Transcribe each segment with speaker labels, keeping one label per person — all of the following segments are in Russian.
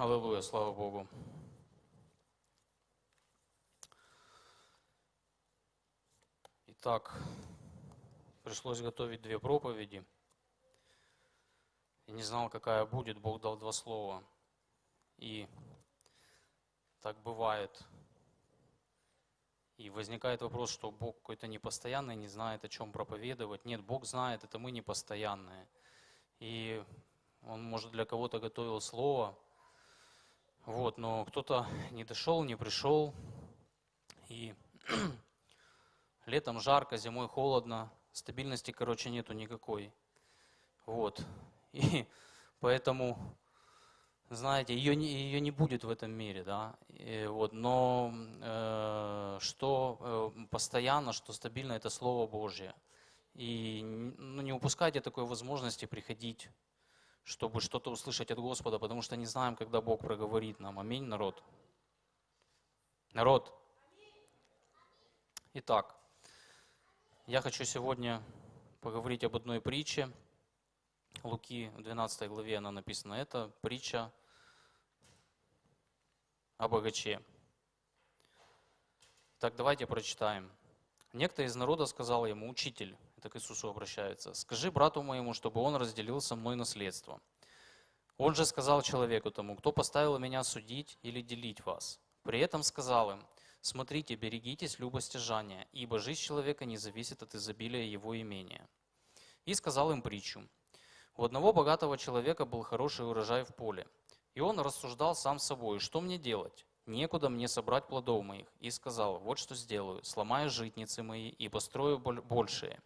Speaker 1: Аллилуйя, слава Богу. Итак, пришлось готовить две проповеди. И не знал, какая будет. Бог дал два слова. И так бывает. И возникает вопрос, что Бог какой-то непостоянный, не знает, о чем проповедовать. Нет, Бог знает, это мы непостоянные. И Он, может, для кого-то готовил слово, вот, но кто-то не дошел, не пришел. И летом жарко, зимой холодно, стабильности, короче, нету никакой. Вот. И поэтому, знаете, ее ее не будет в этом мире, да. И вот, но э, что э, постоянно, что стабильно, это Слово Божье. И ну, не упускайте такой возможности приходить чтобы что-то услышать от Господа, потому что не знаем, когда Бог проговорит нам. Аминь, народ. Народ. Итак, я хочу сегодня поговорить об одной притче. Луки в 12 главе она написана. Это притча о богаче. Так, давайте прочитаем. Некто из народа сказал ему, учитель, это к Иисусу обращается, скажи брату моему, чтобы он разделил со мной наследство. Он же сказал человеку тому, кто поставил меня судить или делить вас. При этом сказал им, смотрите, берегитесь любостяжания, ибо жизнь человека не зависит от изобилия его имения. И сказал им притчу. У одного богатого человека был хороший урожай в поле, и он рассуждал сам собой, что мне делать? некуда мне собрать плодов моих. И сказал, вот что сделаю, сломаю житницы мои и построю большие,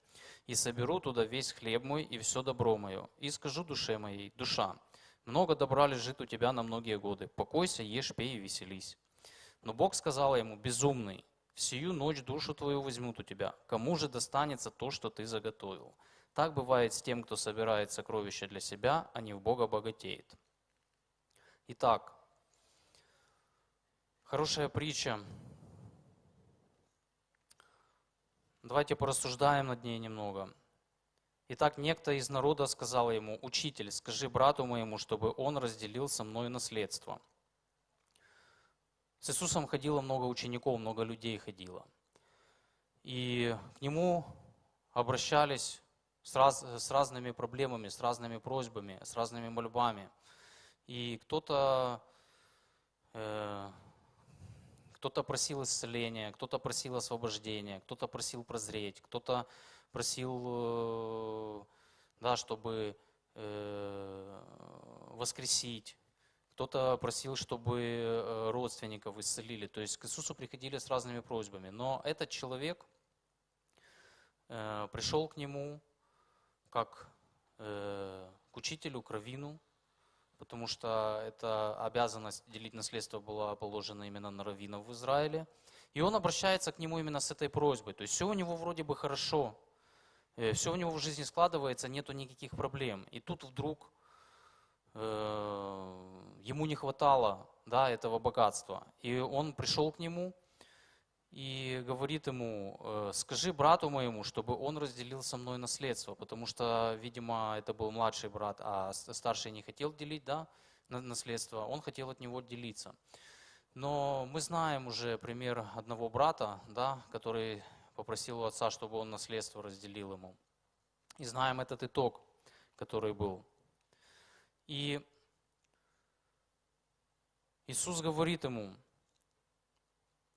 Speaker 1: и соберу туда весь хлеб мой и все добро мое, и скажу душе моей, душа, много добра лежит у тебя на многие годы, покойся, ешь, пей и веселись. Но Бог сказал ему, безумный, всю ночь душу твою возьмут у тебя, кому же достанется то, что ты заготовил? Так бывает с тем, кто собирает сокровища для себя, а не в Бога богатеет. Итак, Хорошая притча. Давайте порассуждаем над ней немного. Итак, некто из народа сказал ему, «Учитель, скажи брату моему, чтобы он разделил со мной наследство». С Иисусом ходило много учеников, много людей ходило. И к нему обращались с, раз, с разными проблемами, с разными просьбами, с разными мольбами. И кто-то э, кто-то просил исцеления, кто-то просил освобождения, кто-то просил прозреть, кто-то просил, э, да, чтобы э, воскресить, кто-то просил, чтобы э, родственников исцелили. То есть к Иисусу приходили с разными просьбами. Но этот человек пришел к нему как к учителю, к раввину, потому что эта обязанность делить наследство была положена именно на раввинов в Израиле. И он обращается к нему именно с этой просьбой. То есть все у него вроде бы хорошо, э, все у него в жизни складывается, нету никаких проблем. И тут вдруг э, ему не хватало да, этого богатства. И он пришел к нему, и говорит ему, «Э, скажи брату моему, чтобы он разделил со мной наследство, потому что, видимо, это был младший брат, а старший не хотел делить да, наследство, он хотел от него делиться. Но мы знаем уже пример одного брата, да, который попросил у отца, чтобы он наследство разделил ему. И знаем этот итог, который был. И Иисус говорит ему,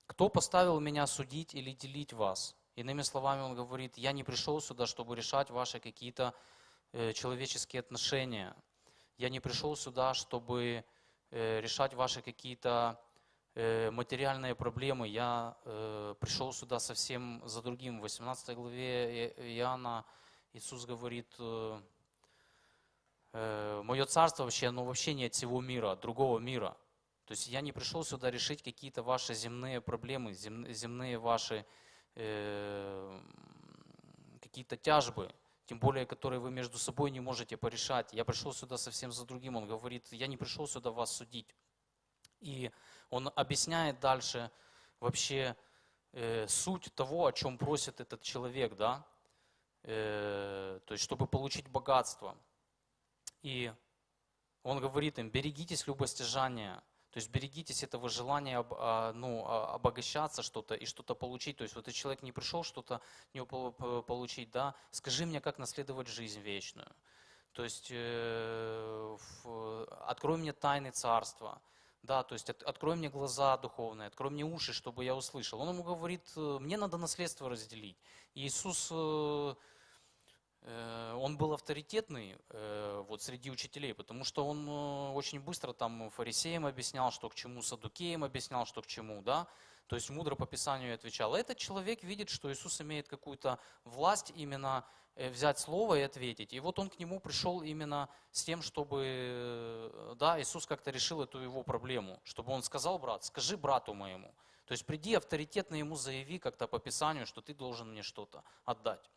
Speaker 1: кто поставил меня судить или делить вас? Иными словами, он говорит, я не пришел сюда, чтобы решать ваши какие-то э, человеческие отношения. Я не пришел сюда, чтобы э, решать ваши какие-то э, материальные проблемы. Я пришел сюда совсем за другим. В 18 главе Иоанна Иисус говорит, мое царство вообще, оно вообще не от всего мира, от другого мира. То есть я не пришел сюда решить какие-то ваши земные проблемы, земные ваши э, какие-то тяжбы, тем более, которые вы между собой не можете порешать. Я пришел сюда совсем за другим. Он говорит, я не пришел сюда вас судить. И он объясняет дальше вообще э, суть того, о чем просит этот человек, да, э, то есть, чтобы получить богатство. И Он говорит им, берегитесь любостяжания, то есть берегитесь этого желания а, ну, а, обогащаться что-то и что-то получить. То есть вот этот человек не пришел что-то по- получить, да, скажи мне, как наследовать жизнь вечную. То есть э, открой мне тайны царства. Да, то есть от- открой мне глаза духовные, открой мне уши, чтобы я услышал. Он ему говорит, мне надо наследство разделить. Иисус, э, он был авторитетный э, вот среди учителей, потому что он э, очень быстро там фарисеям объяснял, что к чему, садукеям объяснял, что к чему, да. То есть мудро по Писанию отвечал. Этот человек видит, что Иисус имеет какую-то власть именно э, взять слово и ответить. И вот он к нему пришел именно с тем, чтобы, э, да, Иисус как-то решил эту его проблему, чтобы он сказал, брат, скажи брату моему. То есть приди авторитетно ему заяви как-то по Писанию, что ты должен мне что-то отдать.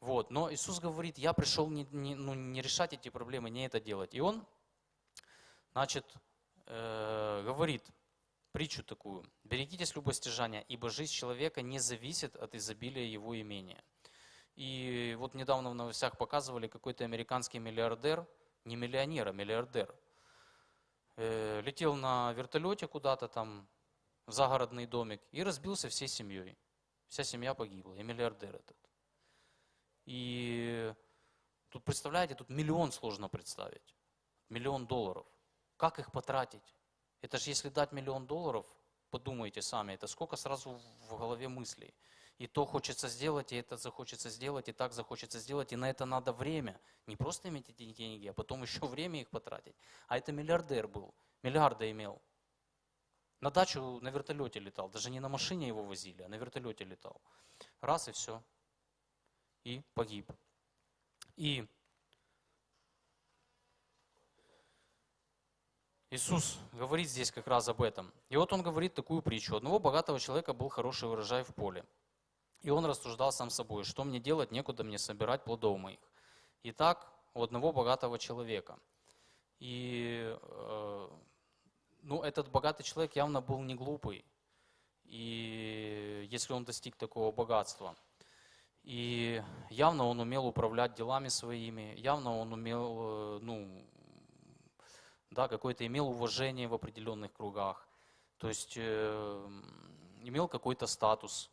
Speaker 1: Вот. Но Иисус говорит, я пришел не, не- ну, не решать эти проблемы, не это делать. И он, значит, э, говорит притчу такую. «Берегитесь любостяжания, ибо жизнь человека не зависит от изобилия его имения». И вот недавно в новостях показывали, какой-то американский миллиардер, не миллионер, а миллиардер, э, летел на вертолете куда-то там, в загородный домик, и разбился всей семьей. Вся семья погибла, и миллиардер этот. И тут, представляете, тут миллион сложно представить. Миллион долларов. Как их потратить? Это же если дать миллион долларов, подумайте сами, это сколько сразу в голове мыслей. И то хочется сделать, и это захочется сделать, и так захочется сделать, и на это надо время. Не просто иметь эти деньги, а потом еще время их потратить. А это миллиардер был, миллиарды имел. На дачу на вертолете летал, даже не на машине его возили, а на вертолете летал. Раз и все. И погиб. И Иисус говорит здесь как раз об этом. И вот он говорит такую притчу. Одного богатого человека был хороший урожай в поле. И он рассуждал сам собой, что мне делать, некуда мне собирать плодов моих. Итак, у одного богатого человека. И э, ну, этот богатый человек явно был не глупый. И если он достиг такого богатства. И явно он умел управлять делами своими, явно он умел, э, ну, да, какое-то имел уважение в определенных кругах. То есть э, имел какой-то статус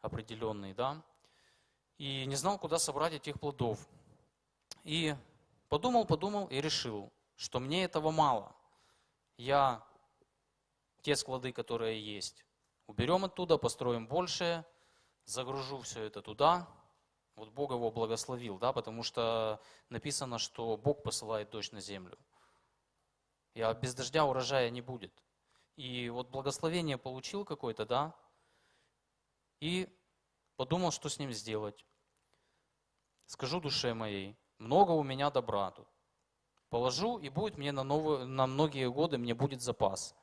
Speaker 1: определенный, да. И не знал, куда собрать этих плодов. И подумал, подумал и решил, что мне этого мало. Я те склады, которые есть, уберем оттуда, построим больше, загружу все это туда. Вот Бог его благословил, да, потому что написано, что Бог посылает дождь на землю. И а без дождя урожая не будет. И вот благословение получил какое-то, да, и подумал, что с ним сделать. Скажу душе моей, много у меня добра тут. Положу, и будет мне на, новые, на многие годы, мне будет запас.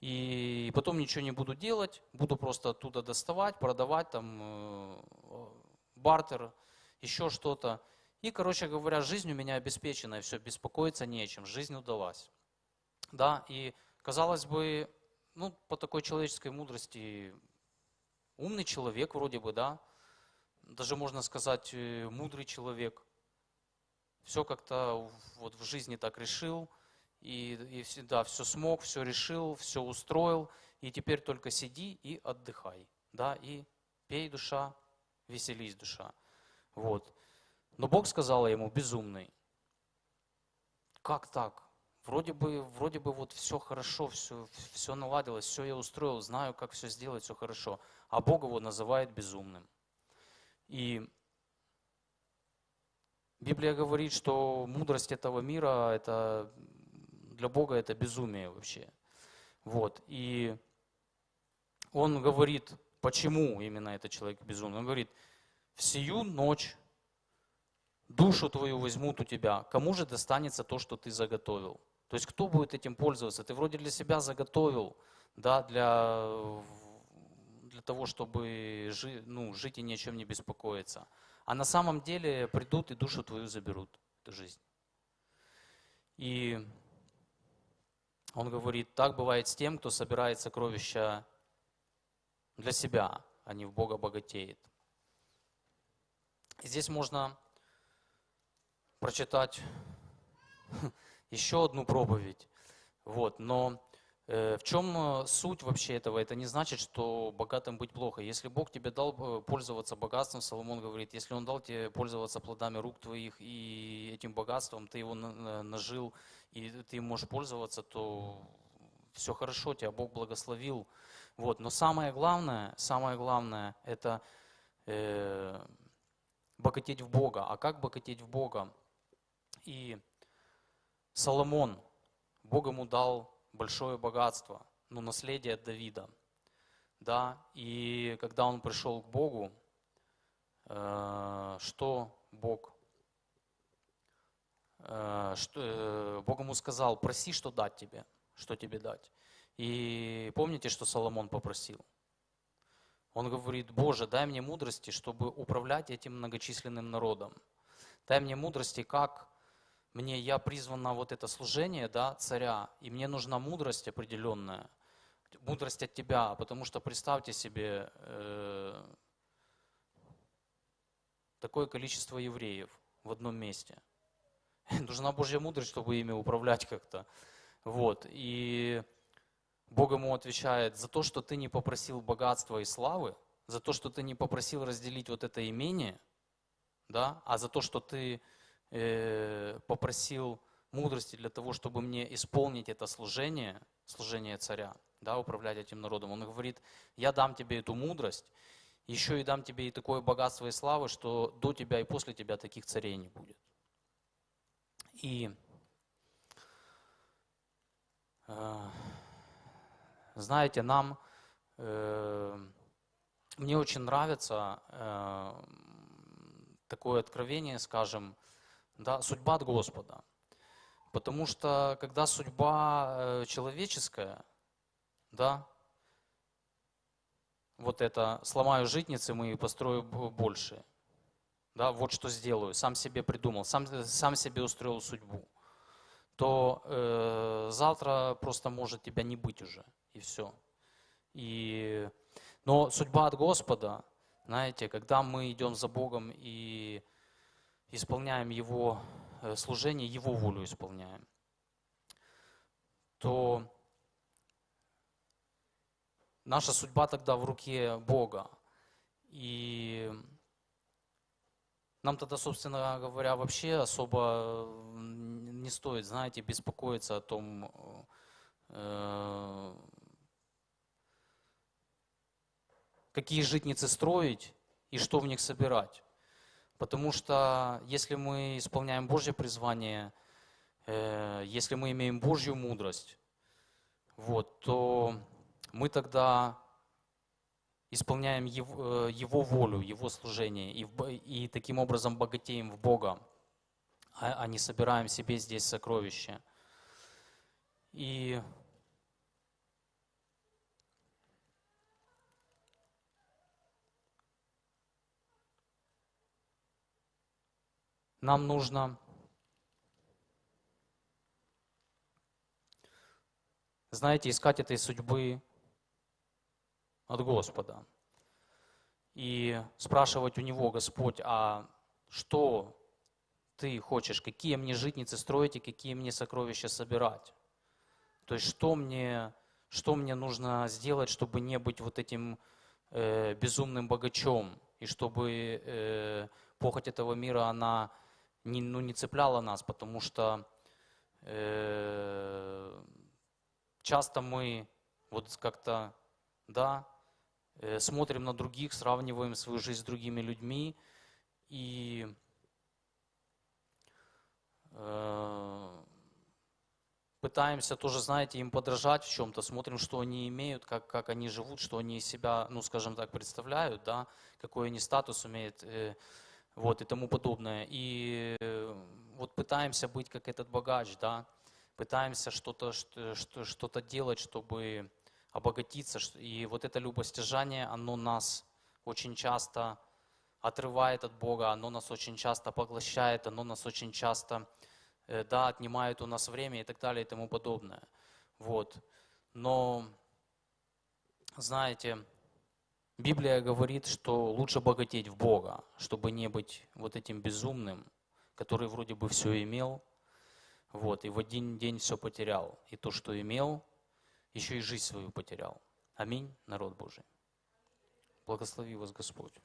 Speaker 1: И потом ничего не буду делать, буду просто оттуда доставать, продавать, там, э, бартер, еще что-то. И, короче говоря, жизнь у меня обеспечена, и все, беспокоиться не о чем, жизнь удалась. Да, и казалось бы, ну, по такой человеческой мудрости, умный человек вроде бы, да, даже можно сказать, э, мудрый человек. Все как-то вот в жизни так решил, и, и всегда все смог, все решил, все устроил, и теперь только сиди и отдыхай, да, и пей душа, веселись душа. Вот. Но Бог сказал ему, безумный, как так? Вроде бы, вроде бы вот все хорошо, все, все наладилось, все я устроил, знаю, как все сделать, все хорошо. А Бог его называет безумным. И Библия говорит, что мудрость этого мира, это для Бога это безумие вообще. Вот. И он говорит, почему именно этот человек безумный. Он говорит, в сию ночь душу твою возьмут у тебя, кому же достанется то, что ты заготовил? То есть кто будет этим пользоваться? Ты вроде для себя заготовил, да, для, для того, чтобы жи, ну, жить и ни о чем не беспокоиться. А на самом деле придут и душу твою заберут, эту жизнь. И он говорит, так бывает с тем, кто собирает сокровища для себя, а не в Бога богатеет. И здесь можно прочитать еще одну проповедь. Вот, но э, в чем э, суть вообще этого? Это не значит, что богатым быть плохо. Если Бог тебе дал э, пользоваться богатством, Соломон говорит, если Он дал тебе пользоваться плодами рук твоих и этим богатством, ты его нажил, и ты им можешь пользоваться, то все хорошо, тебя Бог благословил. Вот. Но самое главное, самое главное, это э, богатеть в Бога. А как богатеть в Бога? И Соломон, Бог ему дал большое богатство, ну, наследие от Давида. Да, и когда он пришел к Богу, э, что Бог, что, э, Бог ему сказал, проси, что дать тебе, что тебе дать. И помните, что Соломон попросил? Он говорит, Боже, дай мне мудрости, чтобы управлять этим многочисленным народом. Дай мне мудрости, как мне, я призван на вот это служение, да, царя, и мне нужна мудрость определенная, мудрость от тебя, потому что представьте себе э, такое количество евреев в одном месте. Нужна Божья мудрость, чтобы ими управлять как-то. Вот. И Бог ему отвечает, за то, что ты не попросил богатства и славы, за то, что ты не попросил разделить вот это имение, да, а за то, что ты э, попросил мудрости для того, чтобы мне исполнить это служение, служение царя, да, управлять этим народом. Он говорит, я дам тебе эту мудрость, еще и дам тебе и такое богатство и славы, что до тебя и после тебя таких царей не будет. И э, знаете, нам, э, мне очень нравится э, такое откровение, скажем, да, судьба от Господа. Потому что когда судьба э, человеческая, да, вот это сломаю житницы мы построю больше. Да, вот что сделаю, сам себе придумал, сам, сам себе устроил судьбу, то э, завтра просто может тебя не быть уже и все. И, но судьба от Господа, знаете, когда мы идем за Богом и исполняем Его э, служение, Его волю исполняем, то наша судьба тогда в руке Бога. И нам тогда, собственно говоря, вообще особо не стоит, знаете, беспокоиться о том, э, какие житницы строить и что в них собирать. Потому что если мы исполняем Божье призвание, э, если мы имеем Божью мудрость, вот, то мы тогда исполняем Его, э, его волю, Его служение, и, и таким образом богатеем в Бога, а, а не собираем себе здесь сокровища. И нам нужно знаете, искать этой судьбы от Господа. И спрашивать у Него, Господь, а что Ты хочешь, какие мне житницы строить и какие мне сокровища собирать? То есть что мне, что мне нужно сделать, чтобы не быть вот этим э, безумным богачом, и чтобы э, похоть этого мира, она не, ну, не цепляла нас, потому что э, часто мы вот как-то, да, смотрим на других, сравниваем свою жизнь с другими людьми и э, пытаемся тоже, знаете, им подражать в чем-то, смотрим, что они имеют, как, как они живут, что они из себя, ну, скажем так, представляют, да, какой они статус имеют. Э, вот, и тому подобное. И э, вот пытаемся быть как этот богач, да, пытаемся что-то что, что делать, чтобы обогатиться. И вот это любостяжание, оно нас очень часто отрывает от Бога, оно нас очень часто поглощает, оно нас очень часто, э, да, отнимает у нас время и так далее и тому подобное. Вот. Но, знаете, Библия говорит, что лучше богатеть в Бога, чтобы не быть вот этим безумным, который вроде бы все имел. Вот, и в один день все потерял. И то, что имел, еще и жизнь свою потерял. Аминь, народ Божий. Благослови вас Господь.